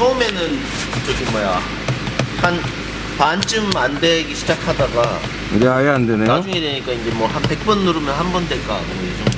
처음에는 저기 뭐야 한 반쯤 안 되기 시작하다가 이제 아예 안 되네요. 나중에 되니까 이제 뭐 한 100번 누르면 한 번 될까 뭐